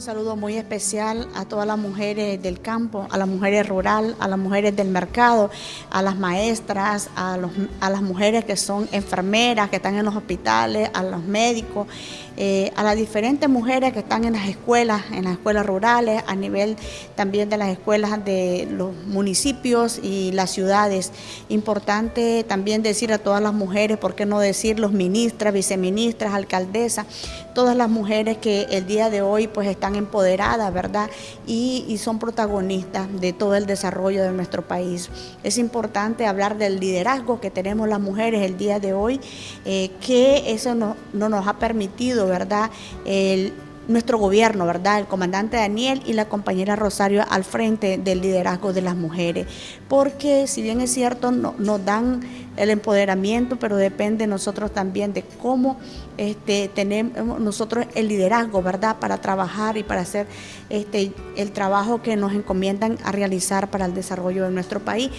saludo muy especial a todas las mujeres del campo, a las mujeres rural, a las mujeres del mercado, a las maestras, a, las mujeres que son enfermeras, que están en los hospitales, a los médicos, eh, a las diferentes mujeres que están en las escuelas, en las escuelas rurales, a nivel también de las escuelas de los municipios y las ciudades. Importante también decir a todas las mujeres, ¿por qué no decir los ministras, viceministras, alcaldesas, todas las mujeres que el día de hoy pues están empoderadas, ¿verdad? Y, son protagonistas de todo el desarrollo de nuestro país. Es importante hablar del liderazgo que tenemos las mujeres el día de hoy, eh, que eso no, no nos ha permitido, ¿verdad? El, nuestro gobierno, ¿verdad? El comandante Daniel y la compañera Rosario al frente del liderazgo de las mujeres. Porque si bien es cierto, nos dan el empoderamiento, pero depende nosotros también de cómo este, tenemos nosotros el liderazgo, ¿verdad? Para trabajar y para hacer este, el trabajo que nos encomiendan a realizar para el desarrollo de nuestro país.